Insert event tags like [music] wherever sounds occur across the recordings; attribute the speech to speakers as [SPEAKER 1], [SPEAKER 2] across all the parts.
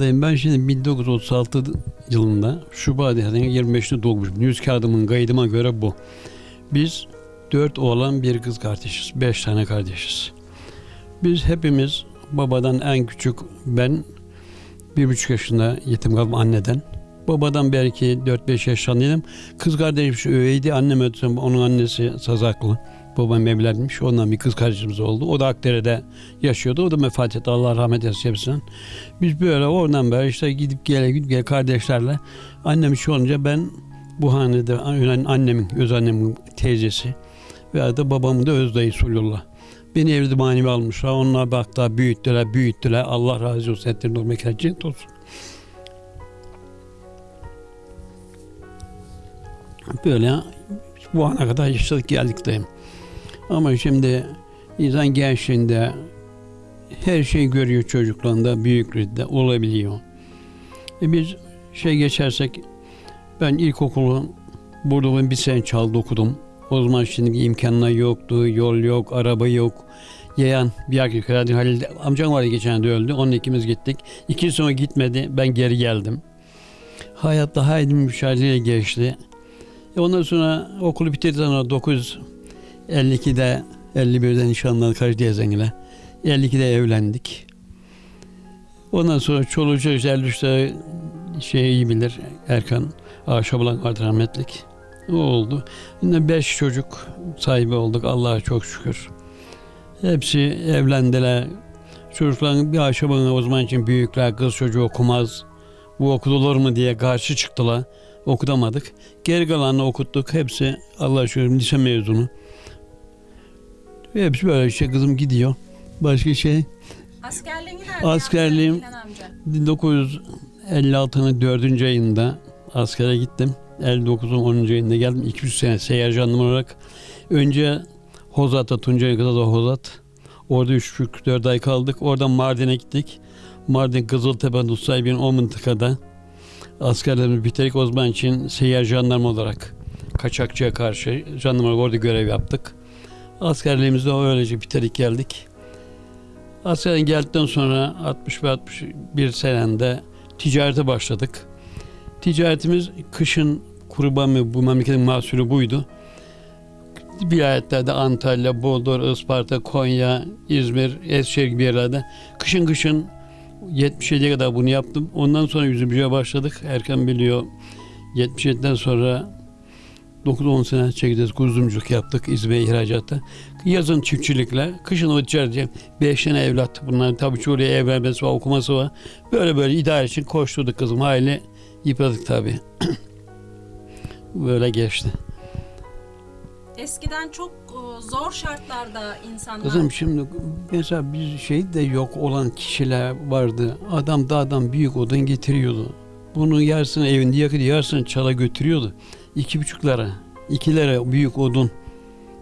[SPEAKER 1] dayım ben şimdi 1936 yılında Şubat ayının 25'te doğmuşum. Nüz kağıdımın kaydıma göre bu. Biz dört oğlan bir kız kardeşiz. Beş tane kardeşiz. Biz hepimiz babadan en küçük ben bir buçuk yaşında yetim kaldım anneden. Babadan belki 4-5 yaşındaydım. Kız kardeşim şu öğeydi. Annem ötürü onun annesi Sazaklı. Babam evlenmiş. Ondan bir kız kardeşimiz oldu. O da Akdere'de yaşıyordu. O da vefat etti. Allah rahmet eylesin hepsine. Biz böyle oradan beri işte gidip gele gidip gele kardeşlerle annem şu olunca ben bu hanede annemin, öz annemin teyzesi veya da babamın da öz dayı Sulullah. Beni evde manevi almışlar. Onlar baktılar, büyüttüler, büyüttüler. Allah razı olsun. Etlerin o mekan cennet olsun. Böyle bu ana kadar yaşadık geldik dayım. Ama şimdi insan gençliğinde her şeyi görüyor çocukluğunda, büyüklüğünde olabiliyor. E biz şey geçersek ben ilkokulu burada bir sene çaldı okudum. O zaman şimdiki imkanlar yoktu, yol yok, araba yok. Yayan bir erkek herhalde Halil amcam vardı geçen de öldü. Onunla ikimiz gittik. İki sonra gitmedi. Ben geri geldim. Hayatta haydi mücadele geçti. E ondan sonra okulu bitirdikten sonra 952'de 51'de nişanlandık Hacı Diyazengi'yle. 52'de evlendik. Ondan sonra çoluğu çocuğu 53'te şey iyi bilir Erkan Aşabulan vardı rahmetlik. O oldu. Yine beş çocuk sahibi olduk Allah'a çok şükür. Hepsi evlendiler. Çocukların bir aşamasına o zaman için büyükler kız çocuğu okumaz. Bu okutulur mu diye karşı çıktılar. Okutamadık. Geri kalanını okuttuk. Hepsi Allah'a şükür lise mezunu. Hepsi böyle işte kızım gidiyor. Başka şey
[SPEAKER 2] Askerliğini nerede
[SPEAKER 1] Askerliğim-
[SPEAKER 2] yaptın İlhan amca?
[SPEAKER 1] 1956'nın 4. ayında askere gittim. 59'un 10. ayında geldim. 200 sene seyyar jandarma olarak. Önce Hozat'ta, Tuncay kadar da Hozat. Orada 3-4 ay kaldık. Oradan Mardin'e gittik. Mardin Kızıltepe Nusaybin o mıntıkada askerlerimizi bitirdik. O zaman için seyyar jandarma olarak kaçakçıya karşı jandarma olarak orada görev yaptık. Askerliğimizi de öylece bitirdik geldik. Askerden geldikten sonra 60 ve 61 senende ticarete başladık. Ticaretimiz kışın kurban mı bu memleketin mahsulü buydu. Vilayetlerde Antalya, Bodrum, Isparta, Konya, İzmir, Eskişehir gibi yerlerde kışın kışın 77'ye kadar bunu yaptım. Ondan sonra yüzümcüye başladık. Erken biliyor. 77'den sonra 9-10 sene çekeceğiz kuzumculuk yaptık İzmir ihracatta. Yazın çiftçilikle, kışın o ticareti. Beş tane evlat. Bunların tabii çoğu oraya evlenmesi var, okuması var. Böyle böyle idare için koşturduk kızım. Hayli yıpradık tabii. [clears throat] böyle geçti.
[SPEAKER 2] Eskiden çok e, zor şartlarda insanlar
[SPEAKER 1] Kızım şimdi mesela bir şey de yok olan kişiler vardı. Adam dağdan büyük odun getiriyordu. Bunu yarısını evinde yakıyordu, yarısını çala götürüyordu. İki buçuklara, ikilere büyük odun.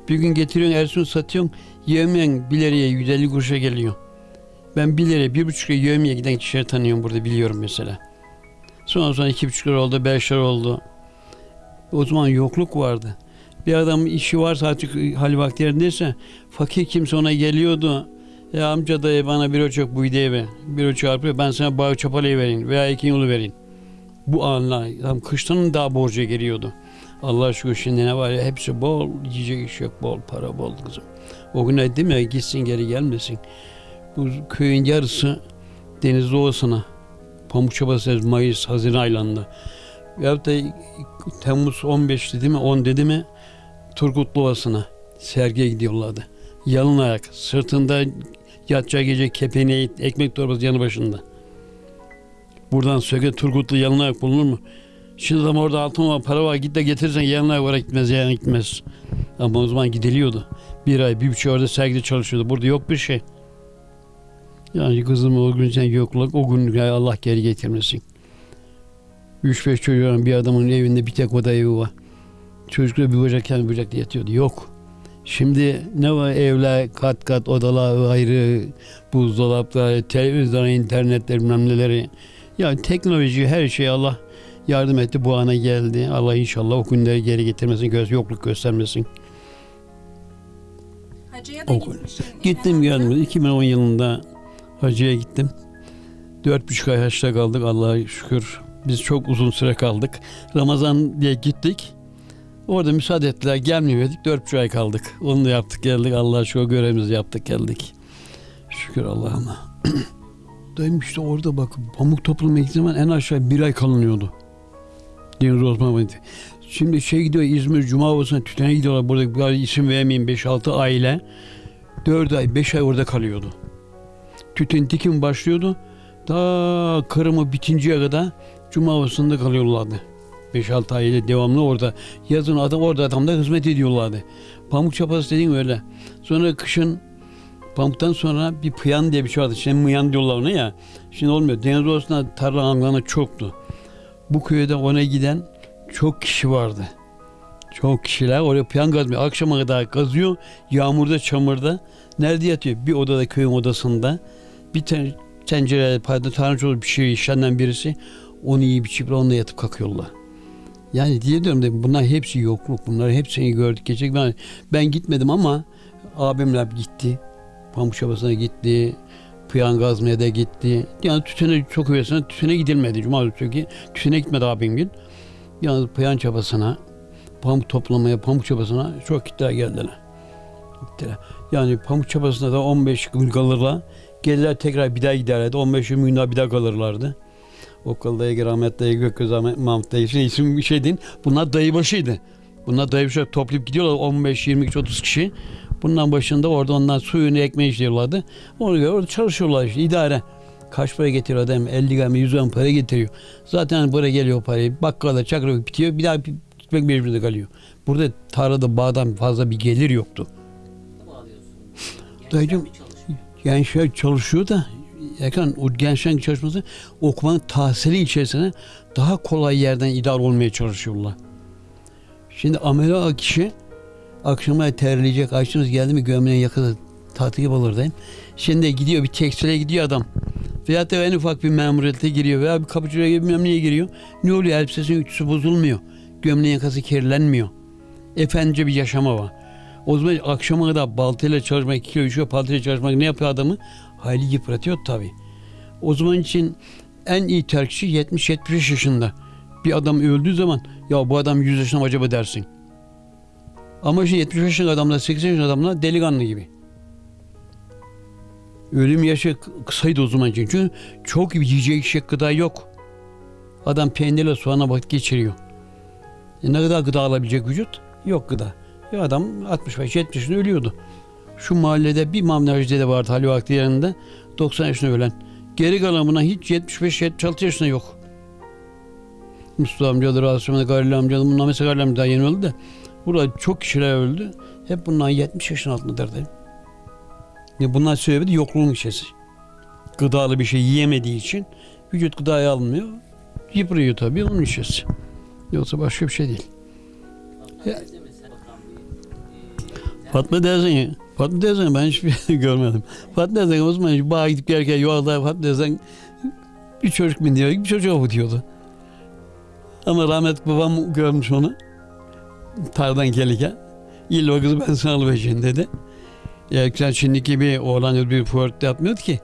[SPEAKER 1] Bir gün getiriyorsun, ersun satıyorsun, yemeyen bir liraya 150 kuruşa geliyor. Ben bir liraya, bir buçuk liraya yevmiye giden kişileri tanıyorum burada, biliyorum mesela. Sonra sonra iki buçuk lira oldu, beş lira oldu. O zaman yokluk vardı. Bir adam işi varsa artık hal vakti yerindeyse fakir kimse ona geliyordu. Ya amca dayı bana bir ölçek bu be. Bir ölçek arpa ben sana bağı çapalayı vereyim veya iki yolu vereyim. Bu anla tam kıştanın daha borca geliyordu. Allah şükür şimdi ne var ya hepsi bol yiyecek iş yok bol para bol kızım. O gün dedim ya gitsin geri gelmesin. Bu köyün yarısı deniz doğusuna Pamukçaba Mayıs Haziran aylarında. Veyahut da Temmuz 15 dedi mi 10 dedi mi Turgutlu Ovası'na sergiye gidiyorlardı. Yalın ayak, sırtında yatacağı gece kepeneği, ekmek torbası yanı başında. Buradan söke Turgutlu yalın ayak bulunur mu? Şimdi zaman orada altın var, para var, git de getirsen ayak olarak gitmez, yani gitmez. Ama o zaman gidiliyordu. Bir ay, bir buçuk orada sergide çalışıyordu. Burada yok bir şey. Yani kızım o gün sen yokluk, o gün Allah geri getirmesin. Üç beş çocuğun bir adamın evinde bir tek oda evi var. Çocuklar bir bacak kendi bacakta yatıyordu. Yok. Şimdi ne var evler kat kat odalar ayrı buzdolapları, televizyon, internetler bilmem neleri. Yani teknoloji her şey Allah yardım etti bu ana geldi. Allah inşallah o günleri geri getirmesin, göz yokluk göstermesin.
[SPEAKER 2] hacıya da. İlhan
[SPEAKER 1] Gittim geldim. 2010 yılında hacıya gittim. Dört buçuk ay haçta kaldık Allah'a şükür. Biz çok uzun süre kaldık. Ramazan diye gittik. Orada müsaade ettiler. Gelmeyemedik. Dört buçuk ay kaldık. Onu da yaptık geldik. Allah'a şükür görevimizi yaptık geldik. Şükür Allah'ıma. [clears throat] Dayım işte orada bak pamuk gittiğim zaman en aşağı bir ay kalınıyordu. Deniz Osman. Şimdi şey gidiyor İzmir Cuma olsun tütene gidiyorlar. Burada bir isim vermeyeyim 5-6 aile. 4 ay 5 ay orada kalıyordu. Tütün dikim başlıyordu. Ta Kırım'ı bitinceye kadar Cuma havasında kalıyorlardı. 5-6 aile devamlı orada. Yazın adam orada adamda hizmet ediyorlardı. Pamuk çapası dediğin öyle. Sonra kışın pamuktan sonra bir pıyan diye bir şey vardı. Şimdi mıyan diyorlar ona ya. Şimdi olmuyor. Deniz ortasında tarla hangarı çoktu. Bu köyde ona giden çok kişi vardı. Çok kişiler oraya pıyan kazmıyor. Akşama kadar kazıyor. Yağmurda, çamurda. Nerede yatıyor? Bir odada köyün odasında. Bir tane tencere, pardon, tanrıçoğlu bir şey işlerinden birisi. Onu yiyip içip onunla yatıp kalkıyorlar. Yani diye diyorum da bunlar hepsi yokluk. Bunları hepsini gördük. Geçecek ben, ben gitmedim ama abimler gitti. Pamuk Çabası'na gitti. Pıyan Gazma'ya da gitti. Yani tütüne çok üyesine tütüne gidilmedi. Cuma günü tütüne gitmedi abim gün. Yalnız Pıyan Çabası'na, pamuk toplamaya, pamuk çabasına çok gittiler geldiler. Gittiler. Yani pamuk çabasında da 15 gün kalırlar. Gelirler tekrar bir daha giderlerdi. 15 gün daha bir daha kalırlardı. Okul dayı, rahmet dayı, Gökgöz Ahmet, Mahmut dayı, şey, isim bir şey değil. Bunlar dayı başıydı. Bunlar dayı başı toplayıp gidiyorlar 15, 20, 30 kişi. Bundan başında orada ondan suyunu ekmeği işliyorlardı. Ona göre orada çalışıyorlar işte idare. Kaç para getiriyor adam? 50 gram, 100 gram para getiriyor. Zaten buraya geliyor parayı. Bakkala çakra bitiyor. Bir daha gitmek mecburiyeti kalıyor. Burada tarlada bağdan fazla bir gelir yoktu. Dayıcım gençler çalışıyor da Erkan o gençlerin çalışması okumanın tahsili içerisine daha kolay yerden idare olmaya çalışıyorlar. Şimdi amela kişi akşama terleyecek, açınız geldi mi gömleğin tatil gibi olur diyeyim. Şimdi gidiyor bir tekstile gidiyor adam. Veyahut da en ufak bir memuriyete giriyor veya bir kapıcıya gibi bilmem giriyor. Ne oluyor? Elbisesinin ütüsü bozulmuyor. Gömleğin yakası kirlenmiyor. Efendice bir yaşama var. O zaman akşama kadar baltayla çalışmak, kilo üç kilo baltayla çalışmak ne yapıyor adamı? Hayli yıpratıyor tabii. O zaman için en iyi terkişi 70-75 yaşında. Bir adam öldüğü zaman ya bu adam 100 yaşında mı acaba dersin. Ama işte 70 yaşında adamlar 80 yaşında adamlar delikanlı gibi. Ölüm yaşı kısaydı o zaman için. Çünkü çok yiyecek içecek gıda yok. Adam peynirle soğana vakit geçiriyor. E ne kadar gıda alabilecek vücut? Yok gıda. Ya adam 65-70 yaşında ölüyordu. Şu mahallede bir mamnacı dede vardı Halil Vakti yanında. 90 yaşında ölen. Geri kalan buna hiç 75-76 yaşında yok. Mustafa amcadır, Asım'da Galil amcadır. Bunlar mesela Galil amca daha yeni öldü de. Burada çok kişiler öldü. Hep bunlar 70 yaşın altındadır dedim. Ya bunlar sebebi de yokluğun işesi. Gıdalı bir şey yiyemediği için vücut gıdayı almıyor. Yıpırıyor tabii onun işesi. Yoksa başka bir şey değil. Fatma teyzen ya. Fatma teyzen ben hiçbir [laughs] şey görmedim. Fatma teyzen o zaman hiç bağa gidip gelirken yolda Fatma teyzen bir çocuk biniyor, bir çocuğa avutuyordu. Ama rahmetli babam görmüş onu. Tardan gelirken. İlla kızı ben sana alıvereceğim dedi. Ya sen şimdiki gibi oğlan bir flört yapmıyordu ki.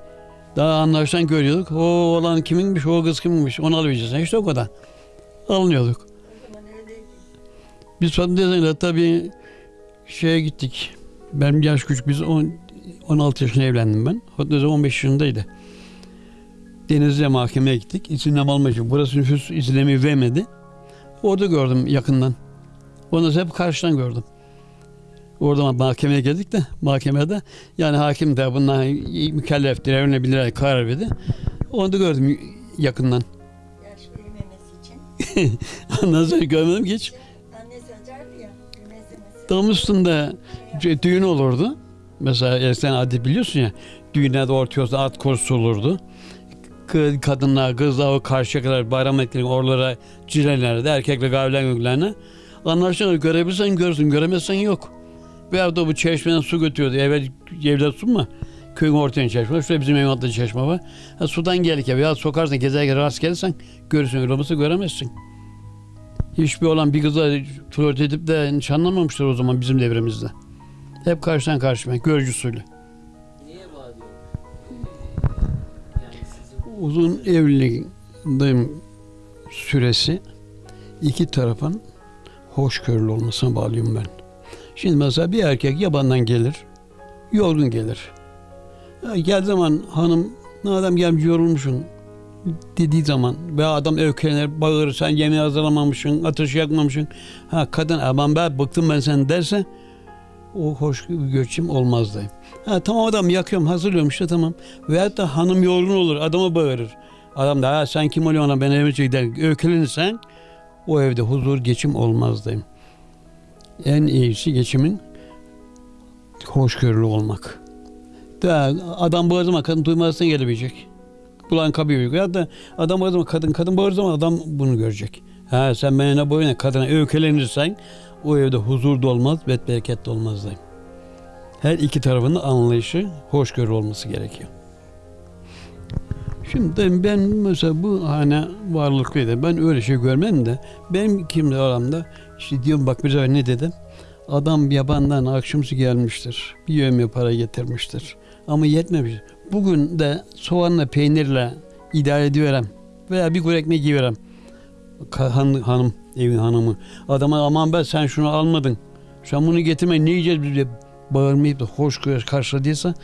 [SPEAKER 1] Daha anlaştan görüyorduk. O oğlan kiminmiş, o kız kiminmiş. Onu alabileceksin. İşte o kadar. Alınıyorduk. Biz Fatma teyzeyle tabii şeye gittik. Benim yaş küçük. Biz on- 16 yaşında evlendim ben. Fatma teyze 15 yaşındaydı. Denizli'ye mahkemeye gittik. İzinleme almak için. Burası nüfus izinlemi vermedi. Orada gördüm yakından. Onu hep karşıdan gördüm. Orada mahkemeye geldik de mahkemede yani hakim de bunlar mükelleftir, evlenebilirler karar verdi. Onu da gördüm yakından.
[SPEAKER 3] Yaş için. [laughs]
[SPEAKER 1] Ondan sonra görmedim ki hiç.
[SPEAKER 3] Ya.
[SPEAKER 1] Dam üstünde düğün olurdu. Mesela eskiden adet biliyorsun ya. Düğünlerde ortaya at korusu olurdu. Kadınlar, kızlar o karşıya kadar bayram etkileri oralara cirelerdi. Erkekle gavilen göklerine. Anlaşılan görebilirsen görsün, göremezsen yok. Veya da bu çeşmeden su götürüyordu. Evvel evde su mu? Köyün ortaya çeşme. Şurada bizim evin altında çeşme var. Ha, sudan gelirken veya sokarsın gezerken rast gelirsen görürsün. Öyle olmasa göremezsin. Hiçbir olan bir kızla flört edip de nişanlanmamıştır o zaman bizim devrimizde. Hep karşıdan karşıya, görücü uzun evliliğin süresi iki tarafın hoşgörülü olmasına bağlıyorum ben. Şimdi mesela bir erkek yabandan gelir, yorgun gelir. Geldiği zaman hanım, ne adam gelmiş yorulmuşsun dediği zaman veya adam öfkelenir, bağırır, sen yemeği hazırlamamışsın, ateş yakmamışsın. Ha kadın aman be bıktım ben sen derse o hoş göçüm olmaz dayım. Ha tamam adam yakıyorum hazırlıyorum işte tamam. Veyahut da hanım yorgun olur adama bağırır. Adam da ha sen kim oluyorsun ben evime gider öfkelenirsen o evde huzur geçim olmaz dayım. En iyisi geçimin hoşgörülü olmak. Da adam bağırdığı zaman kadın duymazsan gelebilecek. Kulağın kapıyor. Ya da adam bağırdığı zaman kadın, kadın bağırdığı zaman adam bunu görecek. Ha sen benimle boyuna kadına öfkelenirsen o evde huzur da olmaz, bet bereket de dayım. Her iki tarafın anlayışı, hoşgörü olması gerekiyor. Şimdi ben mesela bu hane varlıklıydı. Ben öyle şey görmem de benim kimle aramda işte diyorum bak bir ne dedim? Adam yabandan akşamsı gelmiştir. Bir yövme para getirmiştir. Ama yetmemiş. Bugün de soğanla peynirle idare ediyorum. Veya bir kuru ekmek yiyorum. Han, hanım, evin hanımı. Adama aman ben sen şunu almadın. Sen bunu getirme ne yiyeceğiz biz diye bağırmayıp da hoş karşıladıysa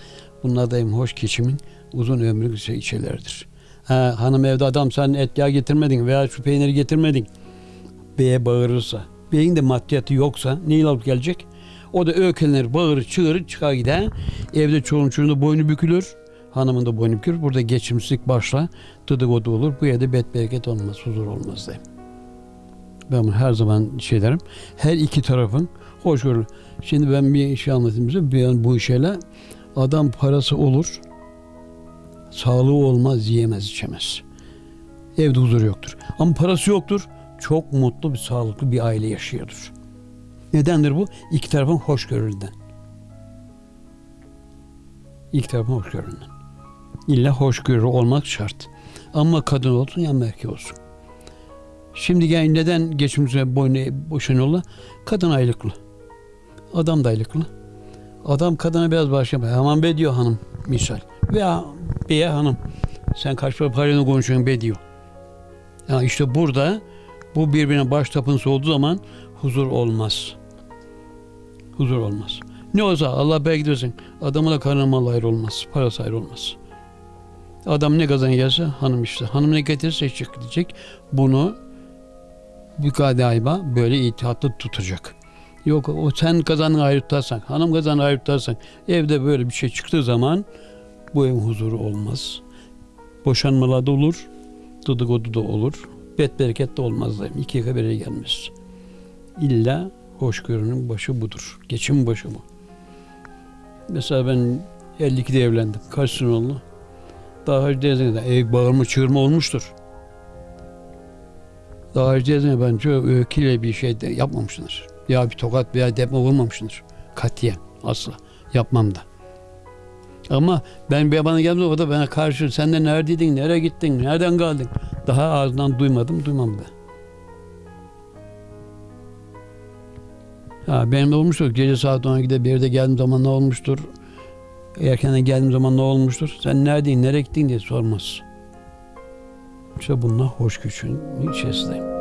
[SPEAKER 1] bunun adayım hoş geçimin uzun ömrü şey şeylerdir. Ha, hanım evde adam sen et yağ getirmedin veya şu peyniri getirmedin. Beye bağırırsa, beyin de maddiyatı yoksa neyle alıp gelecek? O da öğkelenir, bağırır, çığırır, çıkar gider. Evde çoluğun çocuğun da boynu bükülür. Hanımın da boynu bükülür. Burada geçimsizlik başla. Dıdıgodu olur. Bu evde bet bereket olmaz, huzur olmaz dayım. Ben bunu her zaman şey derim. Her iki tarafın hoşgörülü. Şimdi ben bir şey anlatayım size. Ben bu şeyle adam parası olur. Sağlığı olmaz, yiyemez, içemez. Evde huzur yoktur. Ama parası yoktur. Çok mutlu bir, sağlıklı bir aile yaşıyordur. Nedendir bu? İki tarafın hoşgörülünden. İki tarafın hoşgörülünden. İlla hoşgörü olmak şart. Ama kadın olsun ya erkek olsun. Şimdi yani neden geçimimize boynu boşanıyorlar? Kadın aylıklı. Adam da aylıklı. Adam kadına biraz başlamıyor. Aman be diyor hanım misal. Veya beye hanım. Sen kaç para parayla konuşuyorsun be diyor. Ya işte burada bu birbirine baş tapınsı olduğu zaman huzur olmaz. Huzur olmaz. Ne olsa Allah belki versin. Adamla karnı mal ayrı olmaz. Parası ayrı olmaz. Adam ne kazan hanım işte. Hanım ne getirirse çık gidecek. Bunu mükadaiba böyle itihatlı tutacak. Yok o sen kazanı ayrı tutarsan, hanım kazanı ayrı tutarsan evde böyle bir şey çıktığı zaman bu evin huzuru olmaz. Boşanmalar da olur, dıdıgodu da olur. Bet bereket de olmaz dayım. İki yaka bire gelmez. İlla hoşgörünün başı budur. Geçim başı bu. Mesela ben 52'de evlendim. Kaç sene oldu? Daha önce de ev bağırma çığırma olmuştur. Daha önce de bence öyküyle bir şey de yapmamışlar. Ya bir tokat veya depme vurmamışlar. Katiyen asla. Yapmam da. Ama ben bir bana geldi o bana karşı sen de neredeydin, nereye gittin, nereden geldin? Daha ağzından duymadım, duymam da. Ha, benim de olmuştur. Gece saat 12'de bir yerde geldiğim zaman ne olmuştur? Erkenden geldiğim zaman ne olmuştur? Sen neredeydin, nereye gittin diye sormaz. İşte bunlar hoş güçün içerisindeyim.